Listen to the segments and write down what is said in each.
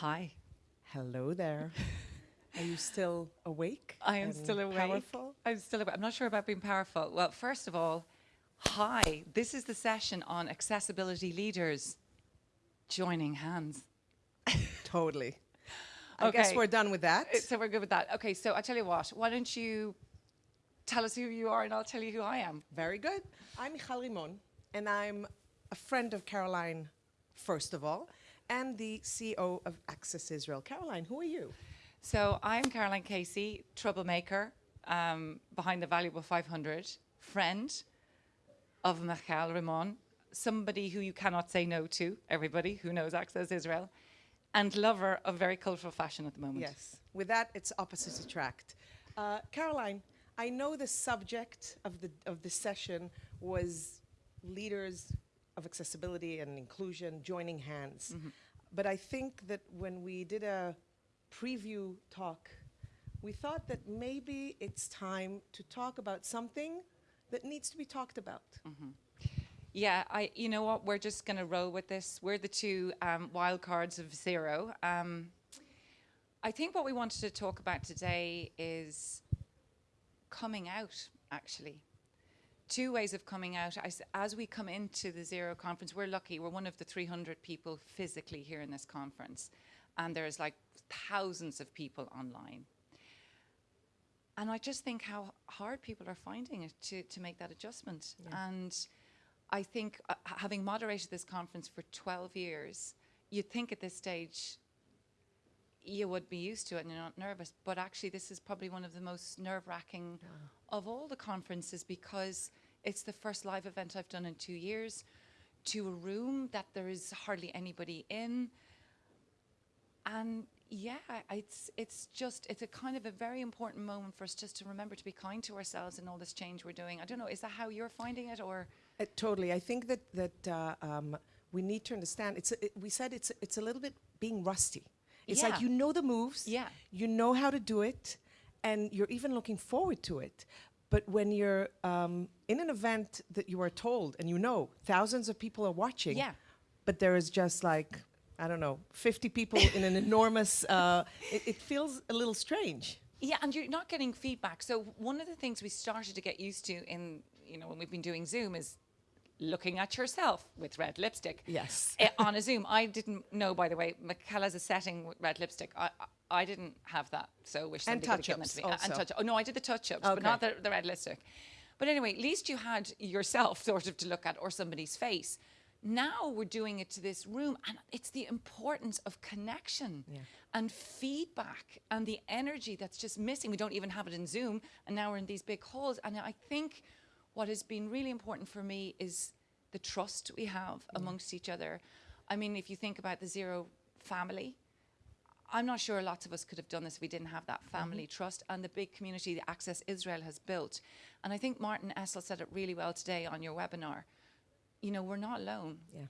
Hi. Hello there. Are you still awake? I am still awake. Powerful? I'm still awake. I'm not sure about being powerful. Well, first of all, hi. This is the session on accessibility leaders joining hands. Totally. I guess we're done with that. Uh, So we're good with that. Okay, so I tell you what, why don't you tell us who you are and I'll tell you who I am. Very good. I'm Michal Rimon, and I'm a friend of Caroline, first of all, and the CEO of Access Israel. Caroline, who are you? So I'm Caroline Casey, troublemaker um, behind the Valuable 500, friend of Michal Rimon, somebody who you cannot say no to, everybody who knows Access Israel, and lover of very colourful fashion at the moment. Yes. With that, it's opposites attract. Uh, Caroline, I know the subject of the of this session was leaders of accessibility and inclusion joining hands. But I think that when we did a preview talk, we thought that maybe it's time to talk about something that needs to be talked about. Yeah, I. You know what? We're just going to roll with this. We're the two um, wild cards of zero. Um, I think what we wanted to talk about today is coming out. Actually, two ways of coming out. I s as we come into the zero conference, we're lucky. We're one of the 300 people physically here in this conference, and there's like thousands of people online. And I just think how hard people are finding it to, to make that adjustment. And I think uh, having moderated this conference for 12 years, you'd think at this stage you would be used to it and you're not nervous. But actually, this is probably one of the most nerve wracking of all the conferences because it's the first live event I've done in two years to a room that there is hardly anybody in and yeah it's it's just it's a kind of a very important moment for us just to remember to be kind to ourselves in all this change we're doing i don't know is that how you're finding it or Uh, totally. I think that that uh, um, we need to understand. It's a, it, we said it's it's a little bit being rusty. It's like you know the moves. Yeah. You know how to do it, and you're even looking forward to it. But when you're um, in an event that you are told and you know thousands of people are watching, Yeah. but there is just like I don't know, 50 people in an enormous. Uh, it, it feels a little strange. yeah and you're not getting feedback so one of the things we started to get used to in you know when we've been doing zoom is looking at yourself with red lipstick. Yes. eh, on a zoom i didn't know by the way has a setting with red lipstick. I i, I didn't have that so wish somebody could have given it to me. Touch-ups A- and also. touch oh no i did the touch-ups Okay. but not the, the red lipstick. But anyway at least you had yourself sort of to look at or somebody's face. Now we're doing it to this room and it's the importance of connection and feedback and the energy that's just missing. We don't even have it in zoom and now we're in these big halls and i think what has been really important for me is the trust we have mm. amongst each other i mean if you think about the zero family I'm not sure lots of us could have done this if we didn't have that mm-hmm. family trust and the big community that Access Israel has built. And I think Martin Essl said it really well today on your webinar. You know, we're not alone. Yeah.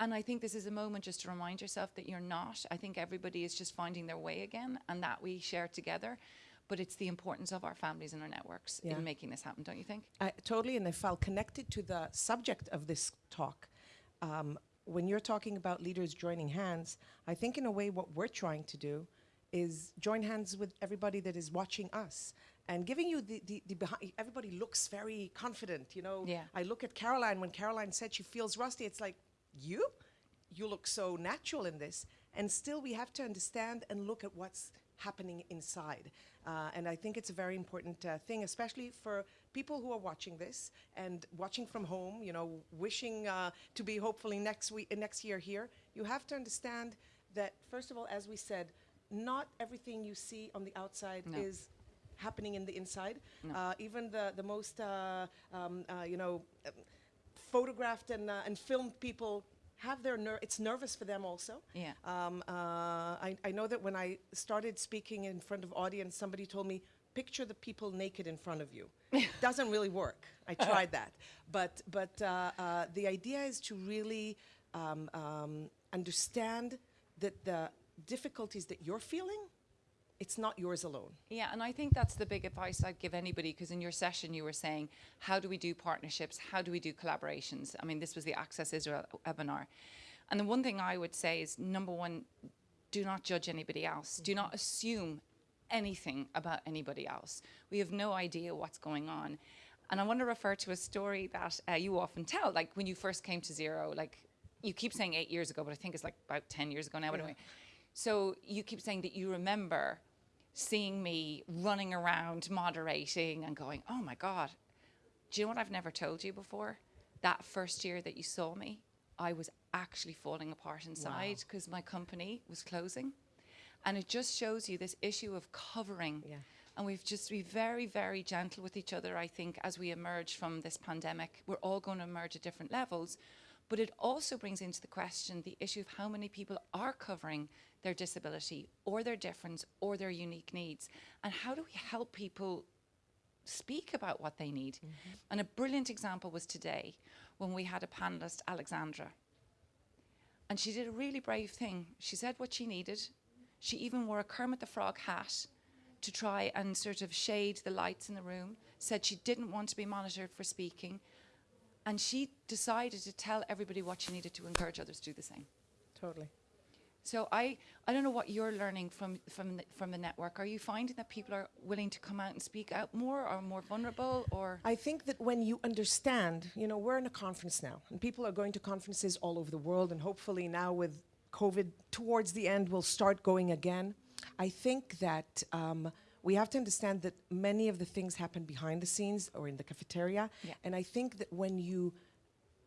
And I think this is a moment just to remind yourself that you're not. I think everybody is just finding their way again and that we share together. But it's the importance of our families and our networks Yeah. in making this happen, don't you think? I, totally, and if I'll connect it to the subject of this talk, um, when you're talking about leaders joining hands, I think in a way what we're trying to do is join hands with everybody that is watching us and giving you the, the, the behind. Everybody looks very confident, you know. Yeah. I look at Caroline when Caroline said she feels rusty. It's like you, you look so natural in this, and still we have to understand and look at what's happening inside. Uh, and I think it's a very important uh, thing, especially for people who are watching this and watching from home. You know, wishing uh, to be hopefully next week, next year here. You have to understand that first of all, as we said, not everything you see on the outside No. is happening in the inside. No. Uh, even the the most uh, um, uh, you know um, photographed and uh, and filmed people have their ner- it's nervous for them also. Yeah. Um, uh, I, I know that when I started speaking in front of audience, somebody told me, picture the people naked in front of you. Doesn't really work. I tried that. But, but uh, uh, the idea is to really um, um, understand that the difficulties that you're feeling, it's not yours alone. Yeah, and I think that's the big advice I'd give anybody because in your session you were saying, how do we do partnerships? How do we do collaborations? I mean, this was the Access Israel webinar. And the one thing I would say is number one, do not judge anybody else. Do not assume anything about anybody else. We have no idea what's going on. And I want to refer to a story that uh, you often tell, like when you first came to Zero, like you keep saying eight years ago, but I think it's like about 10 years ago now, but anyway. So you keep saying that you remember seeing me running around moderating and going, oh my God, do you know what I've never told you before? That first year that you saw me, I was actually falling apart inside because my company was closing. And it just shows you this issue of covering. Yeah. And we've just be very, very gentle with each other, I think, as we emerge from this pandemic. We're all going to emerge at different levels. But it also brings into the question the issue of how many people are covering their disability or their difference or their unique needs. And how do we help people speak about what they need? Mm-hmm. And a brilliant example was today when we had a panelist, Alexandra. And she did a really brave thing. She said what she needed. She even wore a Kermit the Frog hat to try and sort of shade the lights in the room, said she didn't want to be monitored for speaking. And she decided to tell everybody what she needed to encourage others to do the same. Totally. So I, I don't know what you're learning from, from, the, from the network. Are you finding that people are willing to come out and speak out more or more vulnerable or? I think that when you understand, you know, we're in a conference now, and people are going to conferences all over the world, and hopefully now with COVID towards the end, we'll start going again. I think that um, we have to understand that many of the things happen behind the scenes or in the cafeteria, Yeah. and I think that when you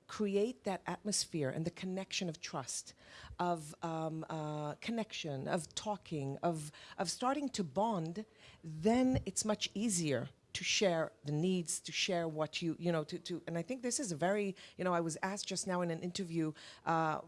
create that atmosphere and the connection of trust, of um, uh, connection, of talking, of, of starting to bond, then it's much easier to share the needs, to share what you, you know, to, to and I think this is a very, you know, I was asked just now in an interview, uh,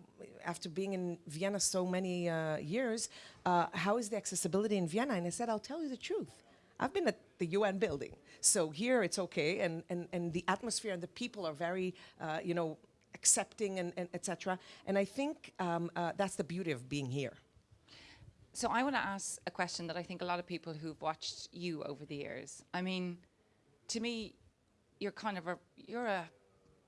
after being in Vienna so many uh, years, uh, how is the accessibility in Vienna? And I said, I'll tell you the truth. I've been at the UN building, so here it's okay, and, and, and the atmosphere and the people are very, uh, you know, accepting and, and etc. And I think um, uh, that's the beauty of being here. So I want to ask a question that I think a lot of people who've watched you over the years. I mean, to me, you're kind of a you're a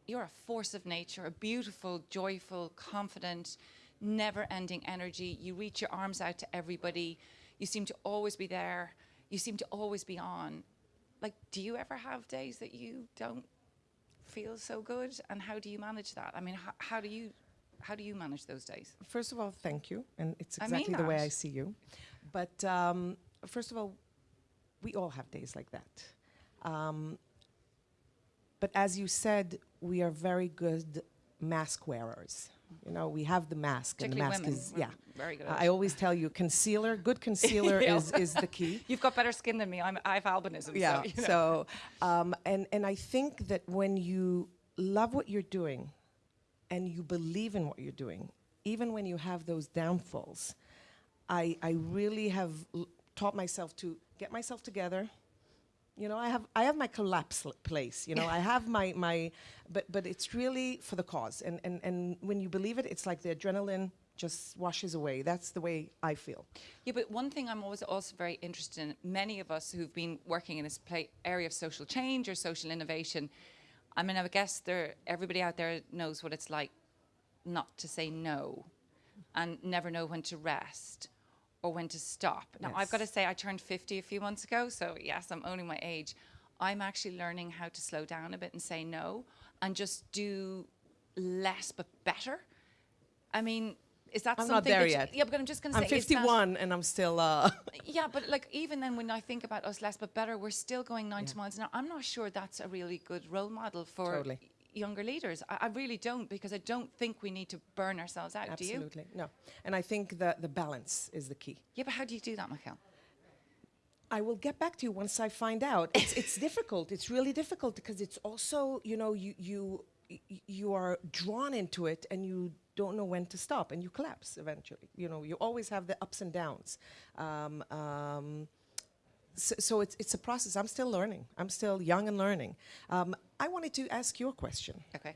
you're a force of nature, a beautiful, joyful, confident, never-ending energy. You reach your arms out to everybody. You seem to always be there. You seem to always be on. Like, do you ever have days that you don't feel so good? And how do you manage that? I mean, how, how do you how do you manage those days? First of all, thank you, and it's exactly the way. I see you. But um, first of all, we all have days like that. Um, but as you said, we are very good mask wearers. You know, we have the mask, and the mask women. is We're yeah. very good. Uh, I always tell you, concealer, good concealer is is the key. You've got better skin than me. I'm, I have albinism. yeah. So, you know. So, um, and and I think that when you love what you're doing, and you believe in what you're doing, even when you have those downfalls, I I really have l- taught myself to get myself together. You know, I have I have my collapse place. You know, I have my my, but but it's really for the cause. And and and when you believe it, it's like the adrenaline just washes away. That's the way I feel. Yeah, but one thing I'm always also very interested in, many of us who've been working in this pla area of social change or social innovation, I mean, I guess there, everybody out there knows what it's like not to say no and never know when to rest or when to stop. Now, I've got to say, I turned 50 a few months ago, so yes, I'm owning my age. I'm actually learning how to slow down a bit and say no and just do less but better. I mean, is that I'm something not there you- yet. yeah, but I'm just going to say. I'm say, is that- 51 and I'm still. Uh, yeah, but like even then, when I think about us less but better, we're still going 90 miles an hour. I'm not sure that's a really good role model for Totally. Younger leaders. I, I really don't because I don't think we need to burn ourselves out. Do you? Absolutely. No. And I think that the balance is the key. Yeah, but how do you do that, Michael? I will get back to you once I find out. It's, it's difficult. It's really difficult because it's also, you know, you, you, you are drawn into it and you don't know when to stop and you collapse eventually. You know, you always have the ups and downs. Um, um, so, so it's, it's a process. I'm still learning. I'm still young and learning. Um, I wanted to ask you a question. Okay.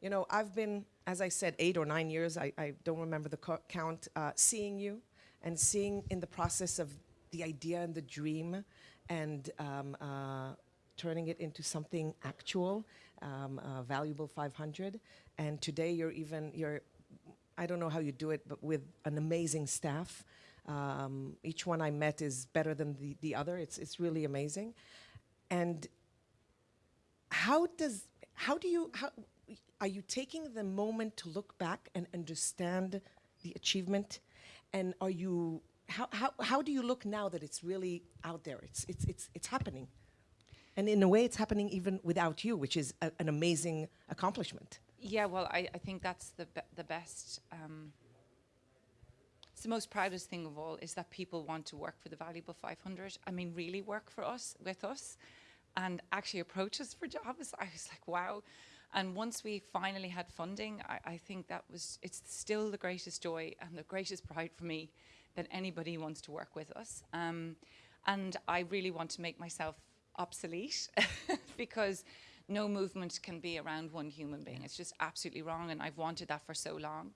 You know, I've been, as I said, eight or nine years, I, I don't remember the co- count, uh, seeing you and seeing in the process of the idea and the dream and um, uh, turning it into something actual, um, uh, valuable 500. And today you're even, you're I don't know how you do it, but with an amazing staff. Um, each one I met is better than the, the other. It's, it's really amazing. And how does how do you how are you taking the moment to look back and understand the achievement and are you how, how, how do you look now that it's really out there it's it's it's, it's happening and in a way it's happening even without you which is a, an amazing accomplishment Yeah, well, I, I think that's the be- the best. Um, it's the most proudest thing of all is that people want to work for the Valuable 500. I mean, really work for us with us, and actually approach us for jobs. I was like, wow. And once we finally had funding, I, I think that was it's still the greatest joy and the greatest pride for me that anybody wants to work with us. Um, and I really want to make myself obsolete because no movement can be around one human being. It's just absolutely wrong, and I've wanted that for so long.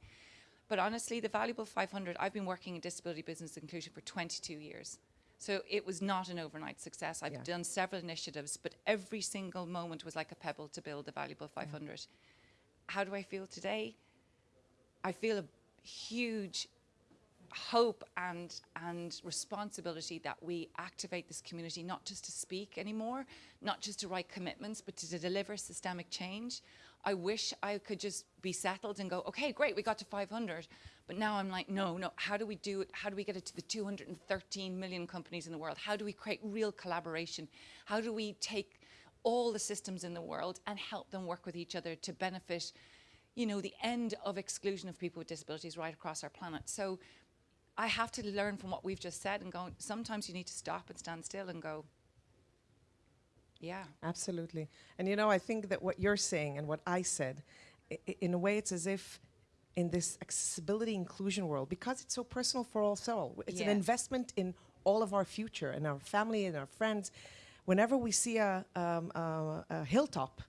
But honestly, the Valuable 500, I've been working in disability business inclusion for 22 years. So it was not an overnight success. I've Yeah. done several initiatives, but every single moment was like a pebble to build the Valuable 500. How do I feel today? I feel a huge hope and and responsibility that we activate this community not just to speak anymore, not just to write commitments, but to deliver systemic change. I wish I could just be settled and go, okay, great, we got to 500. But now I'm like, no, no, how do we do it? How do we get it to the 213 million companies in the world? How do we create real collaboration? How do we take all the systems in the world and help them work with each other to benefit you know, the end of exclusion of people with disabilities right across our planet. So I have to learn from what we've just said and go, sometimes you need to stop and stand still and go, yeah. Absolutely. And you know, I think that what you're saying and what I said, in a way, it's as if in this accessibility inclusion world, because it's so personal for us all, it's an investment in all of our future and our family and our friends. Whenever we see a, um, a, a hilltop,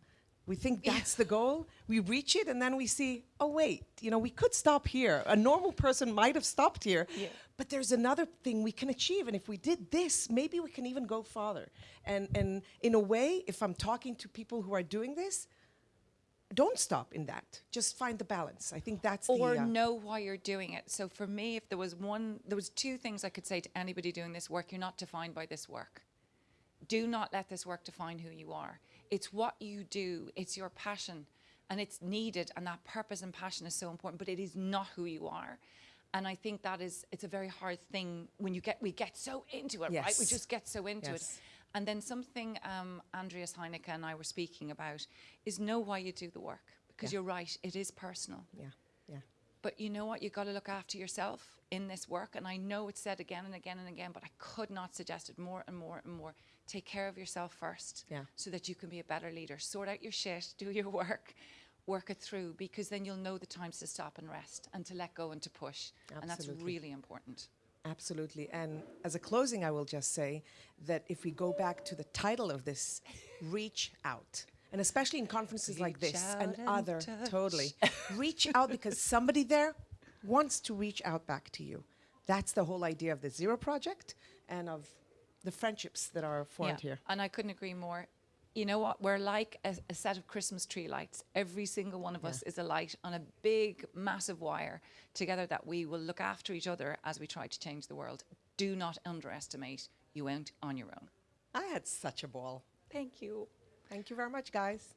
we think that's the goal. We reach it, and then we see, oh wait, you know, we could stop here. A normal person might have stopped here, Yeah. but there's another thing we can achieve and if we did this maybe we can even go farther and and in a way if i'm talking to people who are doing this don't stop in that just find the balance i think that's Or the uh, know why you're doing it. So for me, if there was one, there was two things I could say to anybody doing this work, you're not defined by this work. Do not let this work define who you are. It's what you do, it's your passion, and it's needed, and that purpose and passion is so important, but it is not who you are. And I think that is, it's a very hard thing when you get, we get so into it, right? We just get so into it. And then something um, Andreas Heinecke and I were speaking about is know why you do the work. Because Yeah. you're right, it is personal. yeah yeah But you know what? You've got to look after yourself in this work. And I know it's said again and again and again, but I could not suggest it more and more and more. Take care of yourself first Yeah. so that you can be a better leader. Sort out your shit, do your work, work it through, because then you'll know the times to stop and rest and to let go and to push. And that's really important. absolutely and as a closing i will just say that if we go back to the title of this reach out and especially in conferences like this and and other touch. totally reach out because somebody there wants to reach out back to you that's the whole idea of the zero project and of the friendships that are formed here And I couldn't agree more. You know what? We're like a, a set of Christmas tree lights. Every single one of us is a light on a big, massive wire together that we will look after each other as we try to change the world. Do not underestimate you went on your own. i had such a ball Thank you. thank you very much guys